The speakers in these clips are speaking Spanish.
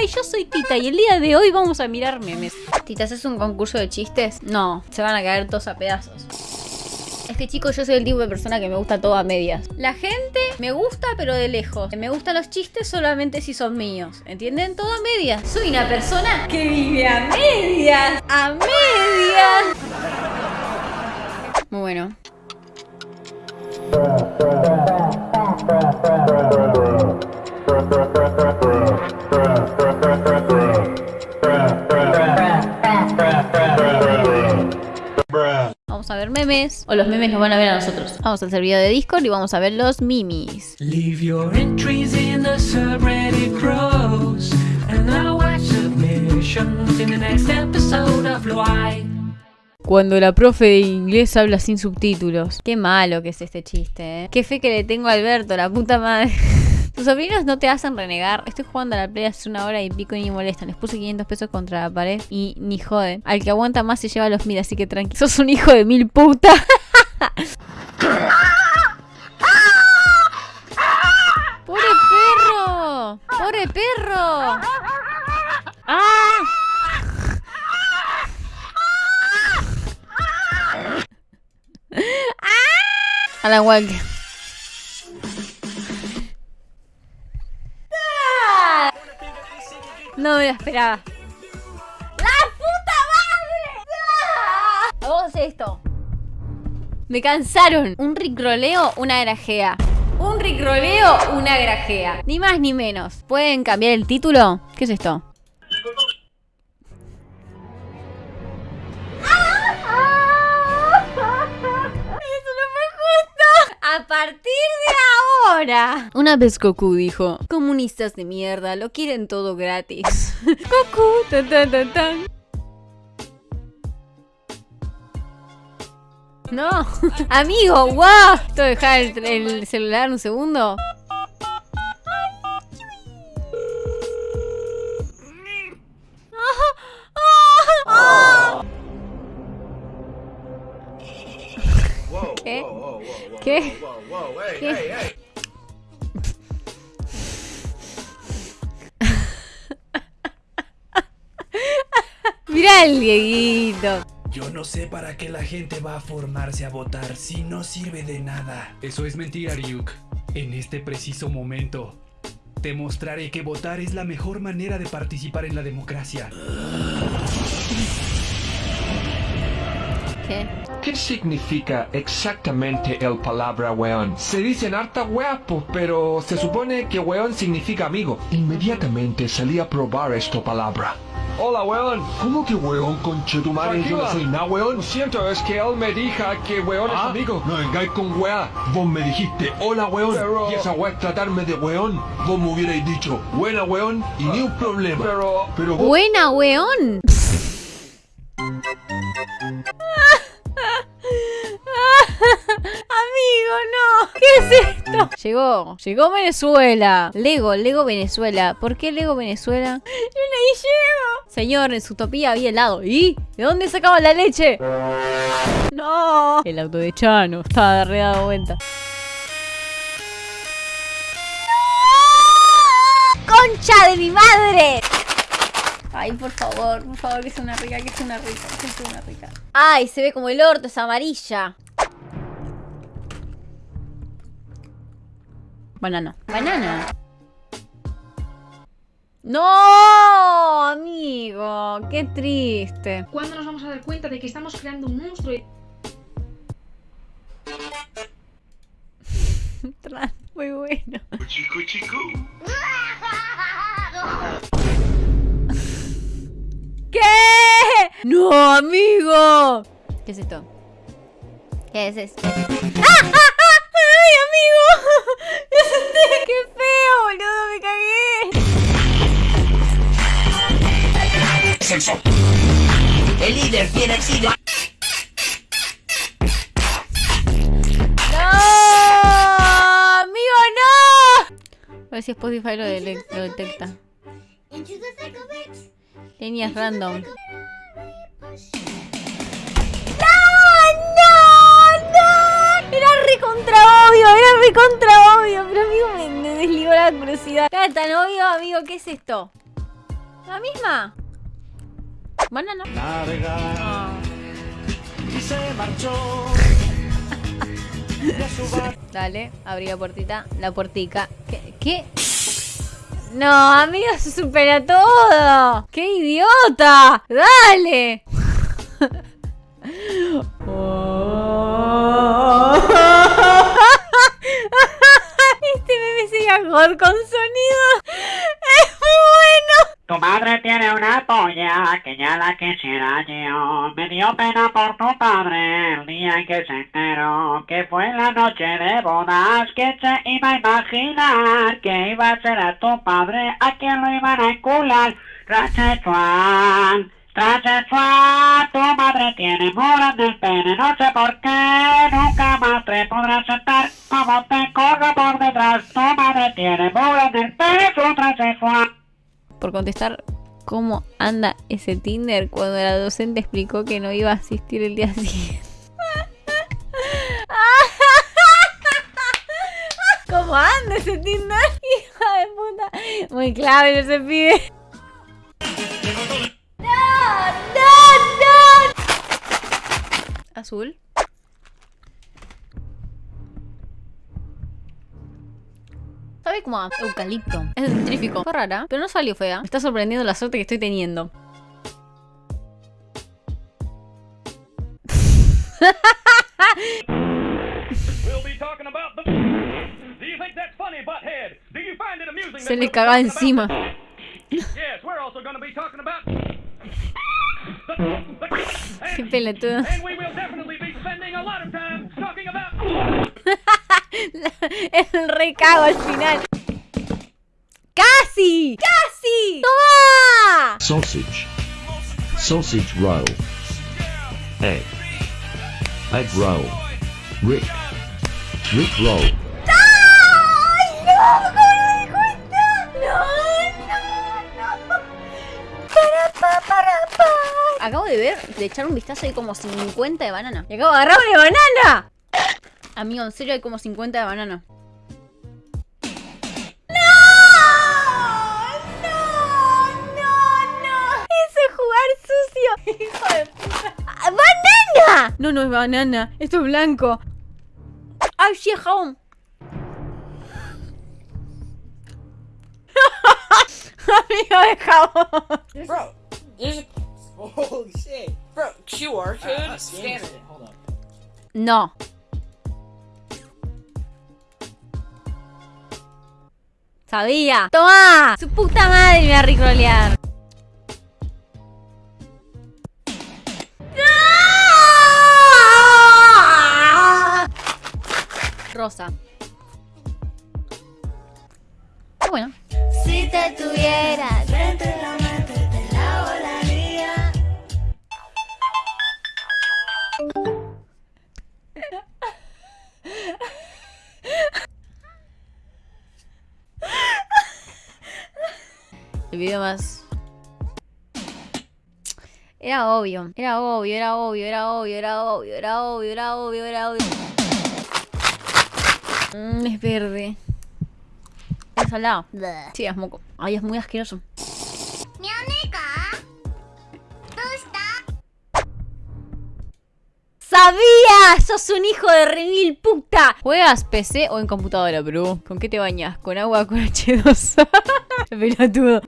Hi, yo soy Tita y el día de hoy vamos a mirar memes. Tita, ¿es un concurso de chistes? No, se van a caer todos a pedazos. Es que chicos, yo soy el tipo de persona que me gusta todo a medias. La gente me gusta pero de lejos. Me gustan los chistes solamente si son míos. ¿Entienden? Todo a medias. Soy una persona que vive a medias. A medias. Muy bueno. Memes. O los memes nos van a ver a nosotros. Vamos al servidor de Discord y vamos a ver los mimis. Leave your entries in the subreddit grows, and I'll watch submissions in the next episode of Why. Cuando la profe de inglés habla sin subtítulos. Qué malo que es este chiste, ¿eh? Qué fe que le tengo a Alberto, la puta madre. Tus sobrinos no te hacen renegar. Estoy jugando a la play hace una hora y pico y ni molestan. Les puse 500 pesos contra la pared y ni joden. Al que aguanta más se lleva los mil, así que tranqui. Sos un hijo de mil puta. ¡Pobre perro! ¡Pobre perro! ¡Ah! Alan Walker. No me lo esperaba. ¡La puta madre! Vamos a hacer esto. Me cansaron. Un ricroleo, una grajea. Un ricroleo, una grajea. Ni más ni menos. ¿Pueden cambiar el título? ¿Qué es esto? Ahora. Una vez Goku dijo, comunistas de mierda, lo quieren todo gratis. Goku, tan tan tan tan. No, amigo, wow. ¿Esto dejar el, el celular un segundo? ¿Qué? ¿Qué? Mira el Dieguito. Yo no sé para qué la gente va a formarse a votar si no sirve de nada. Eso es mentira, Ryuk. En este preciso momento, te mostraré que votar es la mejor manera de participar en la democracia. ¿Qué? ¿Qué significa exactamente el palabra weón? Se dicen harta pues, pero se supone que weón significa amigo. Inmediatamente salí a probar esta palabra. Hola weón. ¿Cómo que weón, conchetumare? Yo no soy nada weón. Lo siento, es que él me dijo que weón es amigo. No vengáis con wea. Vos me dijiste hola weón. Y esa wea es tratarme de weón. Vos me hubierais dicho buena weón y ni un problema. Pero, pero vos... Buena, weón. Llegó, llegó Venezuela. Lego, Lego Venezuela. ¿Por qué Lego Venezuela? Yo no llego. Señor, en su utopía había helado. ¿Y? ¿De dónde sacaba la leche? No. El auto de Chano estaba re dado vuelta. ¡Concha de mi madre! Ay, por favor, por favor, que sea una rica, que sea una rica, que sea una rica. Ay, se ve como el orto, es amarilla. Banano. Banana. No, amigo, qué triste. ¿Cuándo nos vamos a dar cuenta de que estamos creando un monstruo? y- Muy bueno. Chico, chico. ¿Qué? No, amigo. ¿Qué es esto? ¿Qué es esto? ¡Ah! ¡Ah! ¡Ay, amigo! Me asusté. ¡Qué feo, boludo! ¡Me cagué! Sexo. El líder tiene sida. ¡No! ¡Amigo, no! A ver si Spotify lo, lo detecta. Líneas random. Recontra obvio, era recontra obvio. Pero amigo, me, me desligó la curiosidad. Era tan obvio, amigo, ¿qué es esto? La misma. Banana. Ah. Dale, abrí la puertita. La puertica. ¿Qué? ¿Qué? No, amigo, se supera todo. ¡Qué idiota! ¡Dale! God con sonido. Es muy bueno. Tu madre tiene una polla que ya la quisiera yo. Me dio pena por tu padre el día en que se enteró que fue la noche de bodas. que se iba a imaginar que iba a ser a tu padre a quien lo iban a encular? Rachetuan, Rachetuan, tu madre tiene moras del pene. No sé por qué nunca más te podrás sentar como te corro por detrás. Tu madre tiene moras del pene, su Rachetuan. Por contestar cómo anda ese Tinder cuando la docente explicó que no iba a asistir el día siguiente. ¿Cómo anda ese Tinder? Hija de puta. Muy clave ese pibe. Azul. Sabe como a eucalipto. Es dentrífico. Fue rara, pero no salió fea. Me está sorprendiendo la suerte que estoy teniendo. We'll be talking about talking about. El re cago al final. ¡Casi! ¡Casi! ¡Toma! Sausage. Sausage roll. Egg. Egg roll. Rick. Rick roll. De ver, de echar un vistazo, hay como 50 de banana. Y acabo de agarrar una banana. Amigo, en serio hay como 50 de banana. ¡No! ¡No! ¡No! ¡No! ¡Eso es jugar! ¡Hijo de puta! ¡Ah, ¡Banana! No, no es banana. Esto es blanco. ¡Ay, sí, es jabón! Amigo de jabón. Bro. Holy shit. Bro, QR code? Scan it. Hold up. No. Sabía. ¡Toma! Su puta madre me va a ricolear. ¡No! Rosa. Ah, bueno. Si te tuvieras El video más... Era obvio, era obvio, era obvio, era obvio, era obvio, era obvio, era obvio, era obvio. Mm, es verde. Es salado. Sí, es moco. Ay, es muy asqueroso. ¡Sabía! ¡Sos un hijo de remil puta! ¿Juegas PC o en computadora, bro? ¿Con qué te bañas? ¿Con agua con H2? Pelotudo.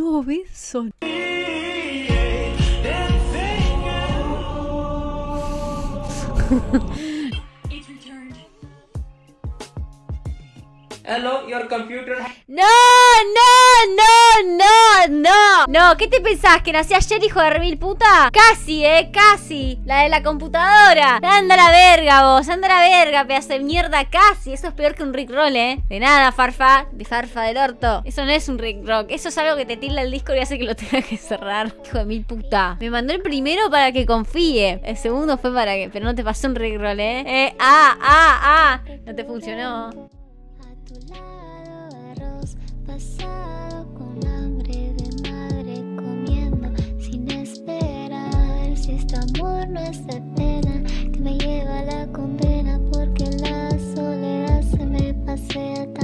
No, Benson. Hello, your computer. ¡No! ¡No! ¡No! ¡No! ¡No! No, ¿qué te pensás? ¿Que nací ayer, hijo de remil puta? Casi, eh, casi. La de la computadora. Anda la verga, vos. Anda la verga, pedazo de mierda, casi. Eso es peor que un Rickroll, eh. De nada, farfa. De farfa del orto. Eso no es un Rickrock. Eso es algo que te tilda el disco y hace que lo tenga que cerrar. Hijo de mil puta. Me mandó el primero para que confíe. El segundo fue para que. Pero no te pasó un Rickroll, eh. Eh, ah, ah, ah. No te funcionó. Arroz pasado con hambre de madre comiendo sin esperar. Si este amor no es Atena, que me lleva la condena, porque la soledad se me pasea tanto.